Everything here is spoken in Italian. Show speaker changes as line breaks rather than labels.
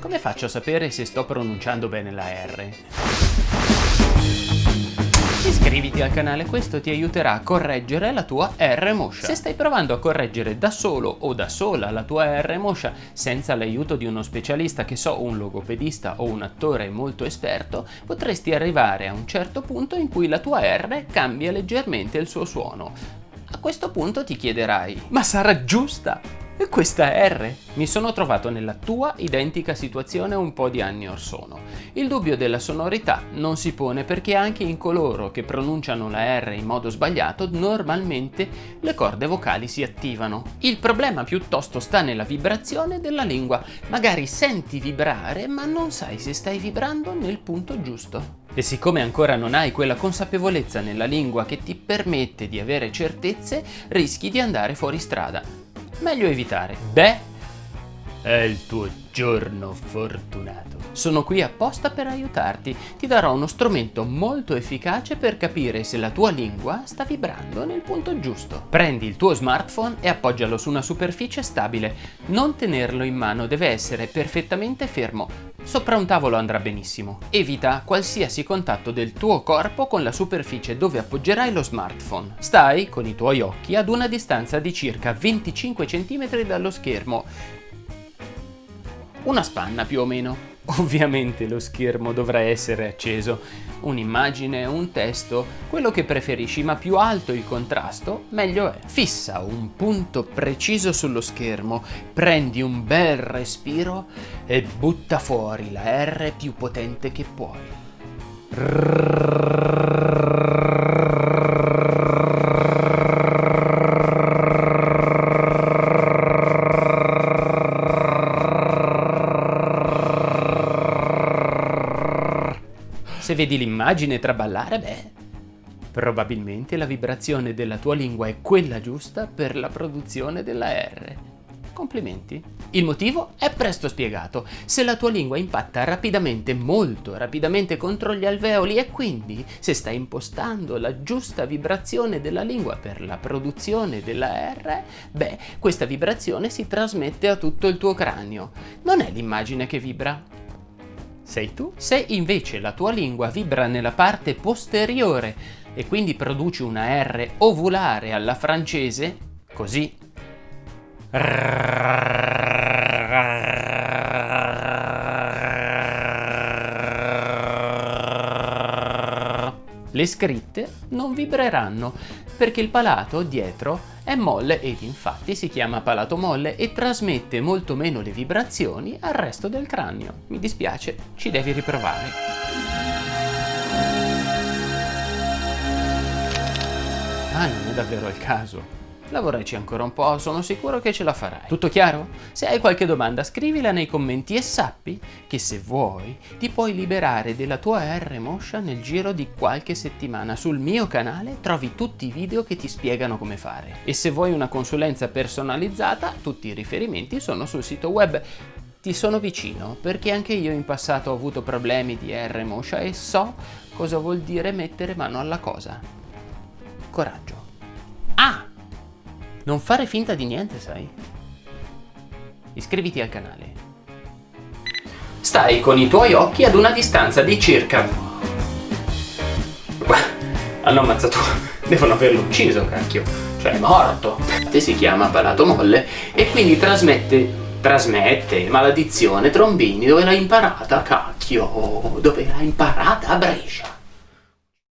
Come faccio a sapere se sto pronunciando bene la R? Iscriviti al canale, questo ti aiuterà a correggere la tua R Moscia. Se stai provando a correggere da solo o da sola la tua R Moscia senza l'aiuto di uno specialista che so, un logopedista o un attore molto esperto, potresti arrivare a un certo punto in cui la tua R cambia leggermente il suo suono. Questo punto ti chiederai, ma sarà giusta? E questa R? Mi sono trovato nella tua identica situazione un po' di anni or sono. Il dubbio della sonorità non si pone perché anche in coloro che pronunciano la R in modo sbagliato normalmente le corde vocali si attivano. Il problema piuttosto sta nella vibrazione della lingua. Magari senti vibrare ma non sai se stai vibrando nel punto giusto. E siccome ancora non hai quella consapevolezza nella lingua che ti permette di avere certezze, rischi di andare fuori strada meglio evitare. Beh, è il tuo giorno fortunato. Sono qui apposta per aiutarti. Ti darò uno strumento molto efficace per capire se la tua lingua sta vibrando nel punto giusto. Prendi il tuo smartphone e appoggialo su una superficie stabile. Non tenerlo in mano, deve essere perfettamente fermo. Sopra un tavolo andrà benissimo. Evita qualsiasi contatto del tuo corpo con la superficie dove appoggerai lo smartphone. Stai con i tuoi occhi ad una distanza di circa 25 cm dallo schermo. Una spanna più o meno. Ovviamente lo schermo dovrà essere acceso, un'immagine, un testo, quello che preferisci, ma più alto il contrasto, meglio è. Fissa un punto preciso sullo schermo, prendi un bel respiro e butta fuori la R più potente che puoi. Se vedi l'immagine traballare, beh, probabilmente la vibrazione della tua lingua è quella giusta per la produzione della R. Complimenti. Il motivo è presto spiegato. Se la tua lingua impatta rapidamente, molto rapidamente contro gli alveoli e quindi se stai impostando la giusta vibrazione della lingua per la produzione della R, beh, questa vibrazione si trasmette a tutto il tuo cranio. Non è l'immagine che vibra, sei tu. Se invece la tua lingua vibra nella parte posteriore e quindi produci una R ovulare alla francese, così. Le scritte non vibreranno perché il palato dietro è molle ed infatti si chiama palato molle e trasmette molto meno le vibrazioni al resto del cranio. Mi dispiace, ci devi riprovare. Ah, non è davvero il caso. Lavoraci ancora un po', sono sicuro che ce la farai. Tutto chiaro? Se hai qualche domanda scrivila nei commenti e sappi che se vuoi ti puoi liberare della tua R moscia nel giro di qualche settimana. Sul mio canale trovi tutti i video che ti spiegano come fare. E se vuoi una consulenza personalizzata, tutti i riferimenti sono sul sito web. Ti sono vicino perché anche io in passato ho avuto problemi di R moscia e so cosa vuol dire mettere mano alla cosa. Coraggio. Non fare finta di niente, sai? Iscriviti al canale. Stai con i tuoi occhi ad una distanza di circa... Hanno ammazzato... Devono averlo ucciso, cacchio. Cioè, è morto. Si chiama palato molle e quindi trasmette... Trasmette maledizione trombini dove l'ha imparata, cacchio. Dove l'ha imparata? A Brescia.